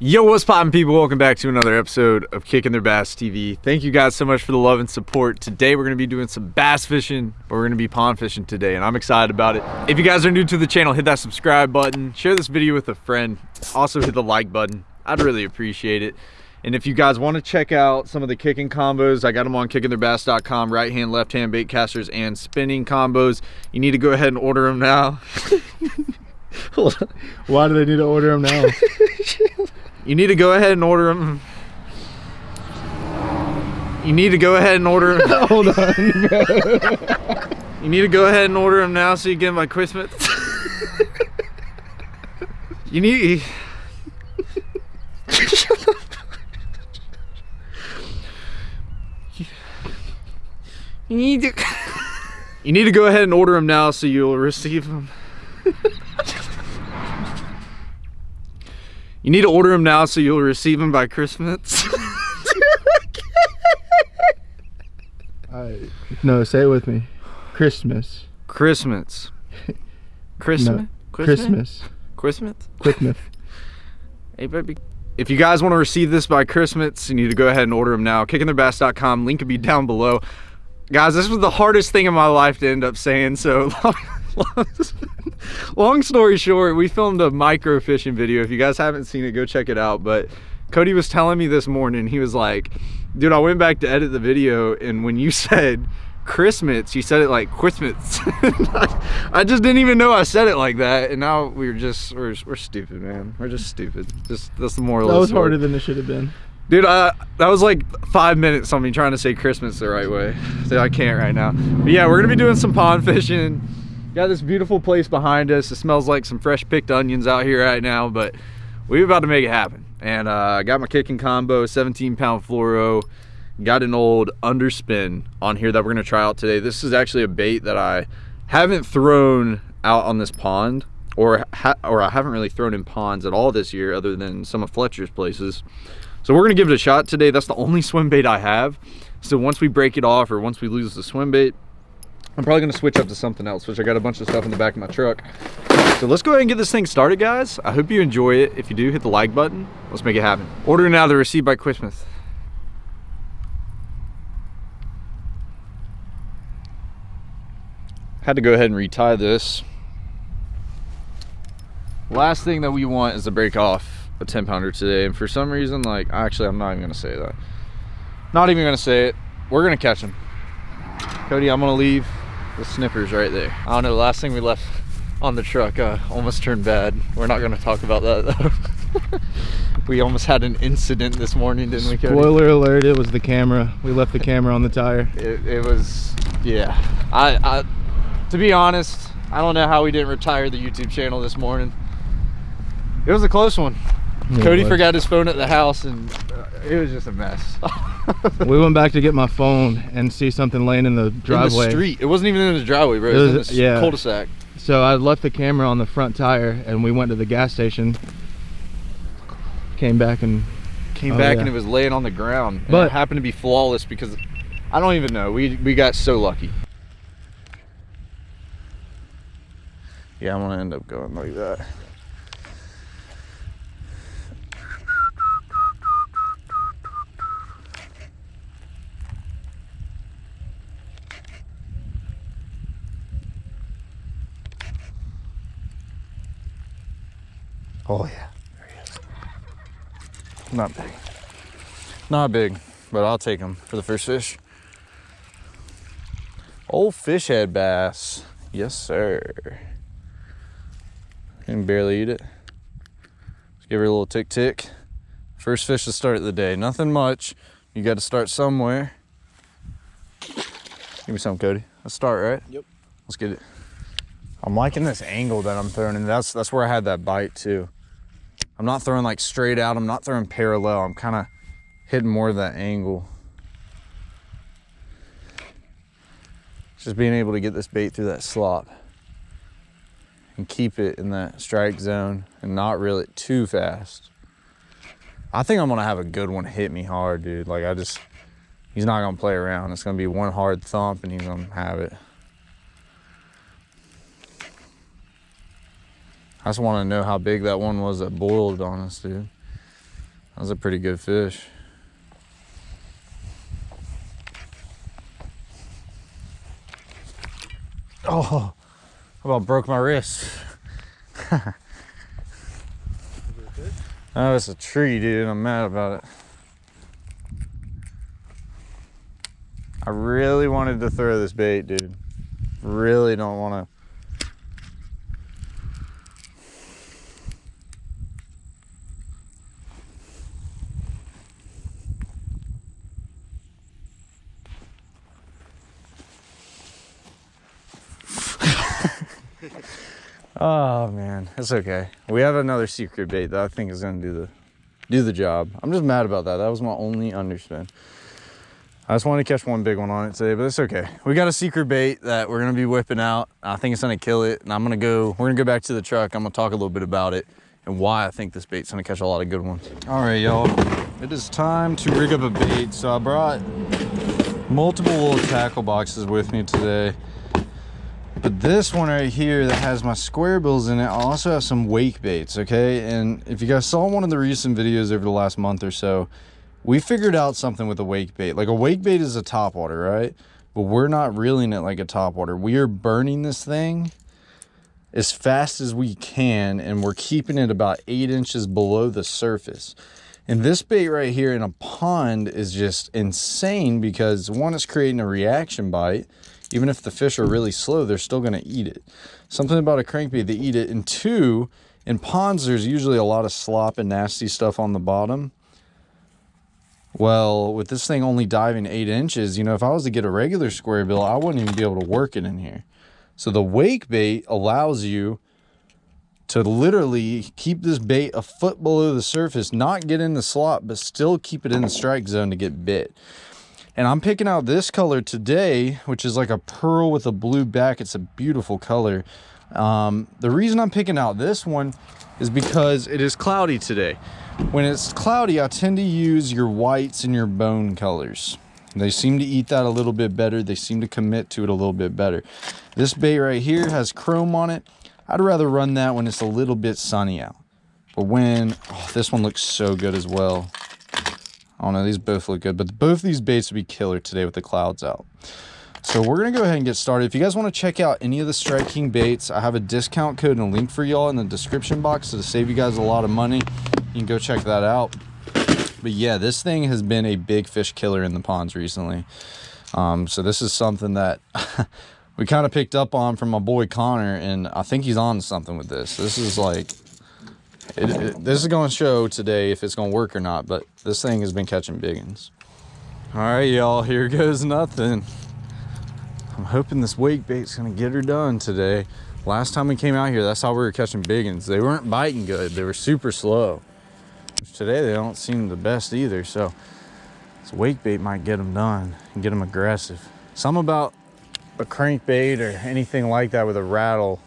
Yo, what's poppin' people? Welcome back to another episode of Kicking Their Bass TV. Thank you guys so much for the love and support. Today we're gonna be doing some bass fishing, but we're gonna be pond fishing today, and I'm excited about it. If you guys are new to the channel, hit that subscribe button, share this video with a friend, also hit the like button. I'd really appreciate it. And if you guys want to check out some of the kicking combos, I got them on kickingtheirbass.com, right hand, left hand bait casters and spinning combos. You need to go ahead and order them now. Why do they need to order them now? You need to go ahead and order them. You need to go ahead and order them. Hold on, You need to go ahead and order them now so you get them by Christmas. you need. You need to. You need to go ahead and order them now so you'll receive them. You need to order them now so you'll receive them by Christmas. I, no, say it with me. Christmas. Christmas. Christmas. No, Christmas. Christmas. Christmas. Hey, baby. If you guys want to receive this by Christmas, you need to go ahead and order them now. Kickingtheirbass.com. Link will be down below. Guys, this was the hardest thing in my life to end up saying. So, long story short, we filmed a micro fishing video. If you guys haven't seen it, go check it out. But Cody was telling me this morning, he was like, dude, I went back to edit the video, and when you said Christmas, you said it like Christmas. I just didn't even know I said it like that, and now we're just we're, we're stupid, man. We're just stupid. Just that's the moral. That was harder than it should have been. Dude, I, that was like five minutes on me trying to say Christmas the right way. So I can't right now. But yeah, we're gonna be doing some pond fishing. Got this beautiful place behind us. It smells like some fresh picked onions out here right now, but we're about to make it happen. And uh, I got my kicking combo, 17 pound fluoro. Got an old underspin on here that we're gonna try out today. This is actually a bait that I haven't thrown out on this pond or, or I haven't really thrown in ponds at all this year other than some of Fletcher's places. So we're gonna give it a shot today. That's the only swim bait I have. So once we break it off or once we lose the swim bait, I'm probably gonna switch up to something else, which I got a bunch of stuff in the back of my truck. So let's go ahead and get this thing started, guys. I hope you enjoy it. If you do, hit the like button. Let's make it happen. Order now, they're received by Christmas. Had to go ahead and retie this. Last thing that we want is to break off a 10 pounder today. And for some reason, like, actually, I'm not even gonna say that. Not even gonna say it. We're gonna catch him. Cody, I'm gonna leave the snippers right there. I don't know, the last thing we left on the truck uh, almost turned bad. We're not gonna talk about that though. we almost had an incident this morning, didn't we, Cody? Spoiler alert, it was the camera. We left the camera on the tire. It, it was, yeah. I, I, to be honest, I don't know how we didn't retire the YouTube channel this morning. It was a close one. It Cody was. forgot his phone at the house and uh, it was just a mess. We went back to get my phone and see something laying in the driveway. In driveway. the street. It wasn't even in the driveway, bro. It It was, was- in the yeah. cul-de-sac. So I left the camera on the front tire and we went to the gas station. Came back and Came Oh, back yeah. and it was laying on the ground. And But- it happened to be flawless because I don't even know. We we got so lucky. Yeah, I'm gonna end up going like that. Oh yeah, there he is. Not big. Not big, but I'll take him for the first fish. Old fish head bass. Yes, sir. Can barely eat it. Let's give her a little tick tick. First fish to start the day. Nothing much. You got to start somewhere. Give me some, Cody. Let's start, right? Yep. Let's get it. I'm liking this angle that I'm throwing, and that's that's where I had that bite too. I'm not throwing like straight out. I'm not throwing parallel. I'm kind of hitting more of that angle. Just being able to get this bait through that slop and keep it in that strike zone and not reel it too fast. I think I'm gonna have a good one hit me hard, dude. Like I just, he's not gonna play around. It's gonna be one hard thump and he's gonna have it. I just want to know how big that one was that boiled on us, dude. That was a pretty good fish. Oh, about broke my wrist? oh, it's a tree, dude. I'm mad about it. I really wanted to throw this bait, dude. Really don't want to. Oh man, it's okay. We have another secret bait that I think is gonna do the do the job. I'm just mad about that. That was my only underspin. I just wanted to catch one big one on it today, but it's okay. We got a secret bait that we're gonna be whipping out. I think it's gonna kill it, and I'm gonna go, we're gonna go back to the truck. I'm gonna talk a little bit about it and why I think this bait's gonna catch a lot of good ones. All right, y'all, it is time to rig up a bait. So I brought multiple little tackle boxes with me today. But this one right here that has my square bills in it, I also have some wake baits, okay? And if you guys saw one of the recent videos over the last month or so, we figured out something with a wake bait. Like a wake bait is a top water, right? But we're not reeling it like a top water. We are burning this thing as fast as we can and we're keeping it about eight inches below the surface. And this bait right here in a pond is just insane because one, is creating a reaction bite. Even if the fish are really slow, they're still gonna eat it. Something about a crankbait, they eat it. And two, in ponds, there's usually a lot of slop and nasty stuff on the bottom. Well, with this thing only diving eight inches, you know, if I was to get a regular square bill, I wouldn't even be able to work it in here. So the wake bait allows you to literally keep this bait a foot below the surface, not get in the slot, but still keep it in the strike zone to get bit. And I'm picking out this color today, which is like a pearl with a blue back. It's a beautiful color. Um, the reason I'm picking out this one is because it is cloudy today. When it's cloudy, I tend to use your whites and your bone colors. They seem to eat that a little bit better. They seem to commit to it a little bit better. This bait right here has chrome on it. I'd rather run that when it's a little bit sunny out. But when, oh, this one looks so good as well. I don't know, these both look good, but both these baits would be killer today with the clouds out. So we're gonna go ahead and get started. If you guys wanna check out any of the Strike King baits, I have a discount code and a link for y'all in the description box to save you guys a lot of money. You can go check that out. But yeah, this thing has been a big fish killer in the ponds recently. Um, so this is something that we kind of picked up on from my boy Connor, and I think he's on something with this. This is like it, it, this is going to show today if it's going to work or not, but this thing has been catching biggins. All right, y'all, here goes nothing. I'm hoping this wake bait's going to get her done today. Last time we came out here, that's how we were catching biggins. They weren't biting good. They were super slow. Today, they don't seem the best either, so this wake bait might get them done and get them aggressive. Some about a crankbait or anything like that with a rattle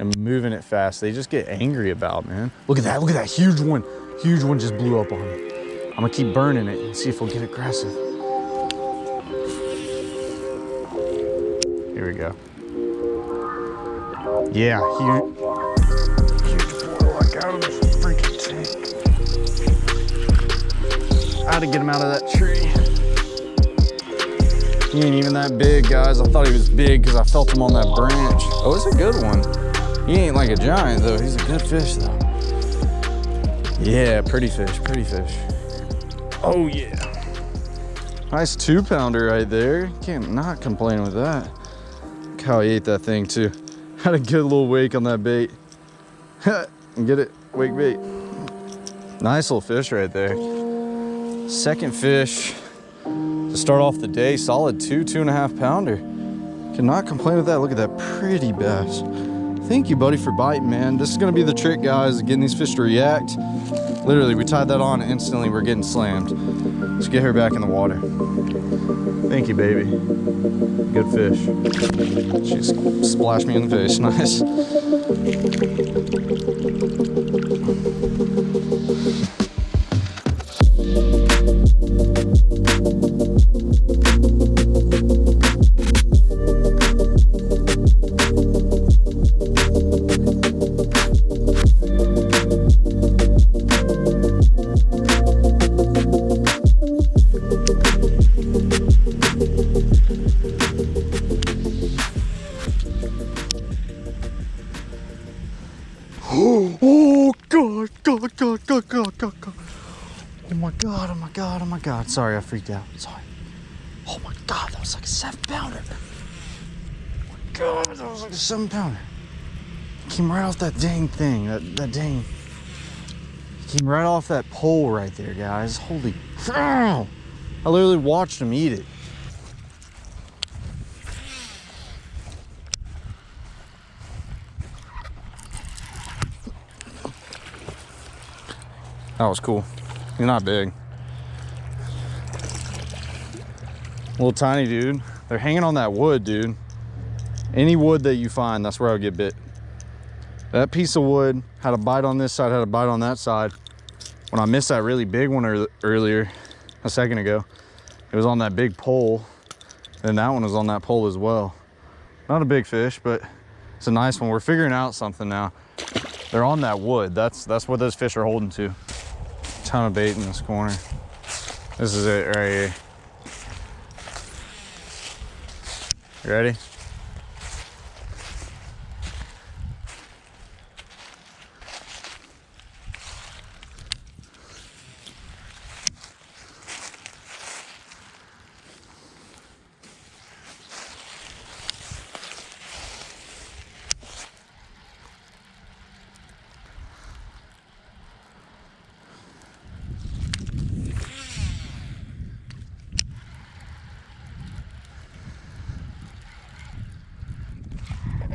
and moving it fast, they just get angry about, man. Look at that, look at that huge one. Huge one just blew up on me. I'm gonna keep burning it and see if we'll get aggressive. Here we go. Yeah, huge. Huge. I got him freaking tank. I had to get him out of that tree. He ain't even that big, guys. I thought he was big because I felt him on that branch. Oh, it's a good one. He ain't like a giant though. He's a good fish though. Yeah, pretty fish, pretty fish. Oh yeah. Nice two pounder right there. Can't not complain with that. Look how he ate that thing too. Had a good little wake on that bait. Get it, wake bait. Nice little fish right there. Second fish to start off the day. Solid two, two and a half pounder. Cannot complain with that. Look at that pretty bass. Thank you, buddy, for biting, man. This is gonna be the trick, guys, getting these fish to react. Literally, we tied that on instantly, we're getting slammed. Let's get her back in the water. Thank you, baby. Good fish. She splashed me in the face, nice. God. Sorry, I freaked out. Sorry. Oh my God, that was like a seven pounder. Oh my God, that was like a seven pounder. Came right off that dang thing, that, that dang. Came right off that pole right there, guys. Holy. I literally watched him eat it. That was cool. He's not big. Little tiny dude. They're hanging on that wood, dude. Any wood that you find, that's where I'll get bit. That piece of wood had a bite on this side, had a bite on that side. When I missed that really big one ear- earlier, a second ago, it was on that big pole. And that one was on that pole as well. Not a big fish, but it's a nice one. We're figuring out something now. They're on that wood. That's that's what those fish are holding to. Ton of bait in this corner. This is it right here. You ready?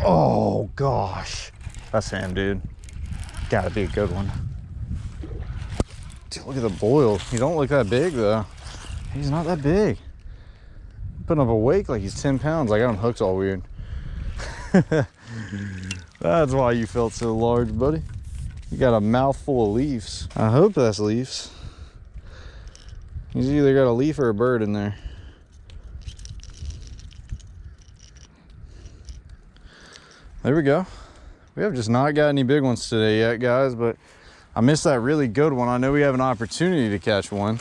Oh gosh. That's him, dude. Gotta be a good one. Dude, look at the boil. He don't look that big though. He's not that big. Putting up a wake like he's 10 pounds. I got him hooked all weird. that's why you felt so large, buddy. You got a mouthful of leaves. I hope that's leaves. He's either got a leaf or a bird in there. There we go. We have just not got any big ones today yet, guys, but I missed that really good one. I know we have an opportunity to catch one.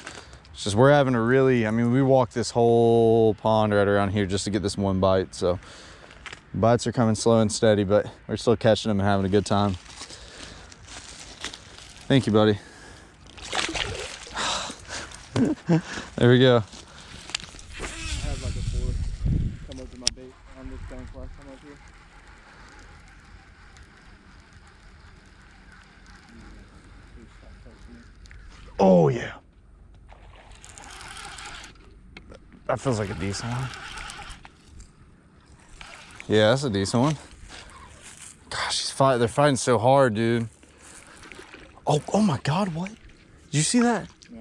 It's just we're having a really, I mean, we walked this whole pond right around here just to get this one bite. So bites are coming slow and steady, but we're still catching them and having a good time. Thank you, buddy. there we go. I had like a four come up to my bait on this bank last time I was here. Oh yeah. That feels like a decent one. Yeah, that's a decent one. Gosh, he's fight. They're fighting so hard, dude. Oh, oh my God! What? Did you see that? No.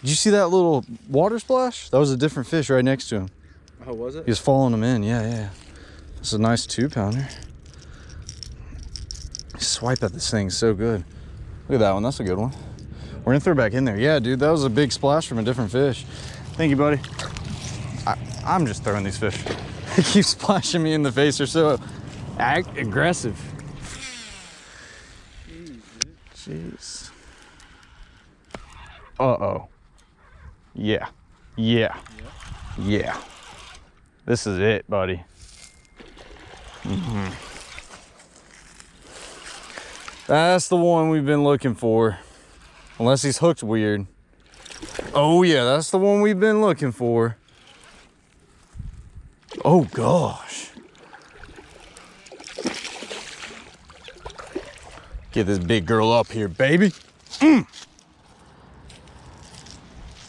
Did you see that little water splash? That was a different fish right next to him. Oh, was it? He was following him in. Yeah, yeah. It's a nice two pounder. Swipe at this thing so good. Look at that one. That's a good one. We're gonna throw it back in there. Yeah, dude, that was a big splash from a different fish. Thank you, buddy. I'm just throwing these fish. they keep splashing me in the face. They're so ag- aggressive. Jeez. Uh oh. Yeah. Yeah. Yeah. This is it, buddy. Mhm. That's the one we've been looking for. Unless he's hooked weird. Oh yeah, that's the one we've been looking for. Oh gosh. Get this big girl up here, baby. Mm.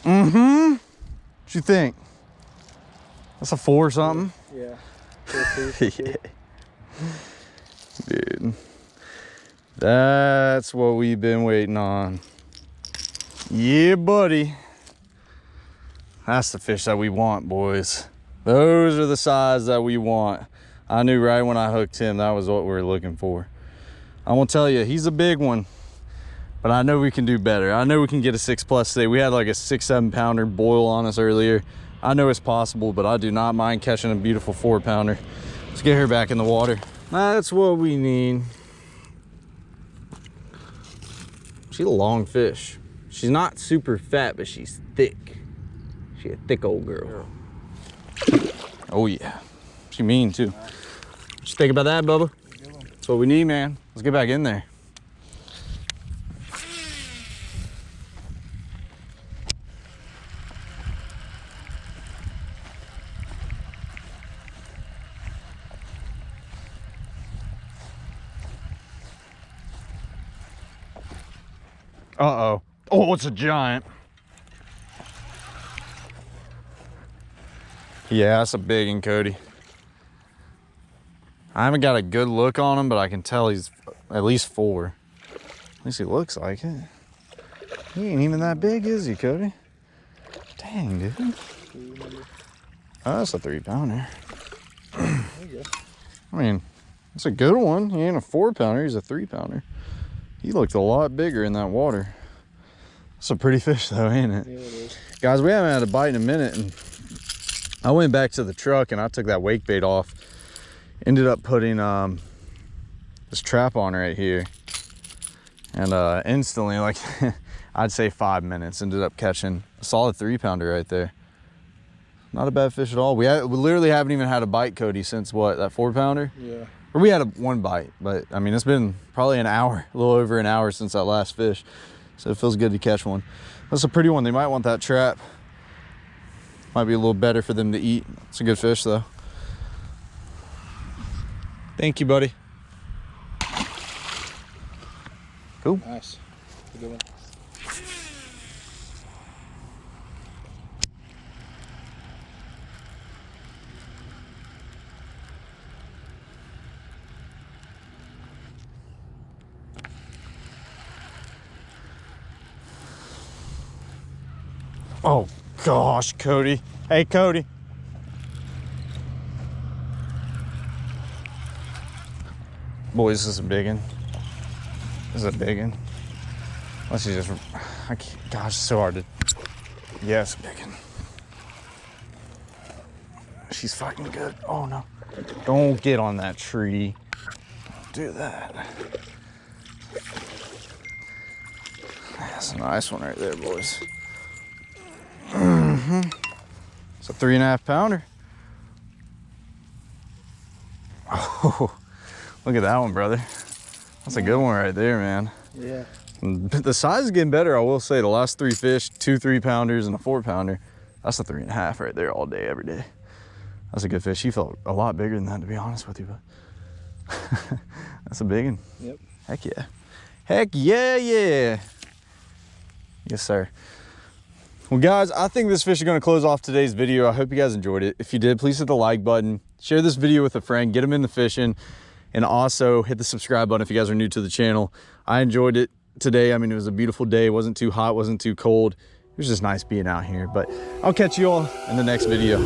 Mm-hmm. What you think? That's a four or something? Yeah. Four yeah. Dude. That's what we've been waiting on. Yeah, buddy. That's the fish that we want, boys. Those are the size that we want. I knew right when I hooked him that was what we were looking for. I'm gonna tell you, he's a big one, but I know we can do better. I know we can get a six plus today. We had like a six, seven pounder boil on us earlier. I know it's possible, but I do not mind catching a beautiful four pounder. Let's get her back in the water. That's what we need. She's a long fish. She's not super fat, but she's thick. She a thick old girl. Oh yeah. She mean too. Right. What you think about that, Bubba? That's what we need, man. Let's get back in there. Uh-oh. Oh, it's a giant. Yeah, that's a big one, Cody. I haven't got a good look on him, but I can tell he's at least four. At least he looks like it. He ain't even that big, is he, Cody? Dang, dude. Oh, that's a three pounder. I mean, it's a good one. He ain't a four pounder, he's a three pounder. He looked a lot bigger in that water. It's a pretty fish though, ain't it? Yeah, it is. Guys, we haven't had a bite in a minute and I went back to the truck and I took that wake bait off. Ended up putting um, this trap on right here. And uh, instantly, like I'd say five minutes, ended up catching a solid three pounder right there. Not a bad fish at all. We, we literally haven't even had a bite, Cody, since what, that four pounder? Yeah. Or we had a one bite, but I mean, it's been probably an hour, a little over an hour since that last fish. So it feels good to catch one. That's a pretty one. They might want that trap. Might be a little better for them to eat. It's a good fish though. Thank you, buddy. Cool. Nice. Good one. Oh gosh, Cody. Hey, Cody. Boys, this is a big one. This is a big one. Unless you just, I can't, gosh, it's so hard to, it's big one. She's fucking good. Oh no. Don't get on that tree. Do that. That's a nice one right there, boys. Mm-hmm. It's a three and a half pounder. Oh, look at that one, brother. That's a good one right there, man. Yeah. The size is getting better, I will say. The last three fish, two three pounders and a four pounder. That's a three and a half right there all day, every day. That's a good fish. He felt a lot bigger than that, to be honest with you, but that's a big one. Yep. Heck yeah. Heck yeah, yeah. Yes, sir. Well, guys, I think this fish is going to close off today's video. I hope you guys enjoyed it. If you did, please hit the like button. Share this video with a friend. Get them into fishing. And also hit the subscribe button if you guys are new to the channel. I enjoyed it today. I mean, it was a beautiful day. It wasn't too hot. wasn't too cold. It was just nice being out here. But I'll catch you all in the next video.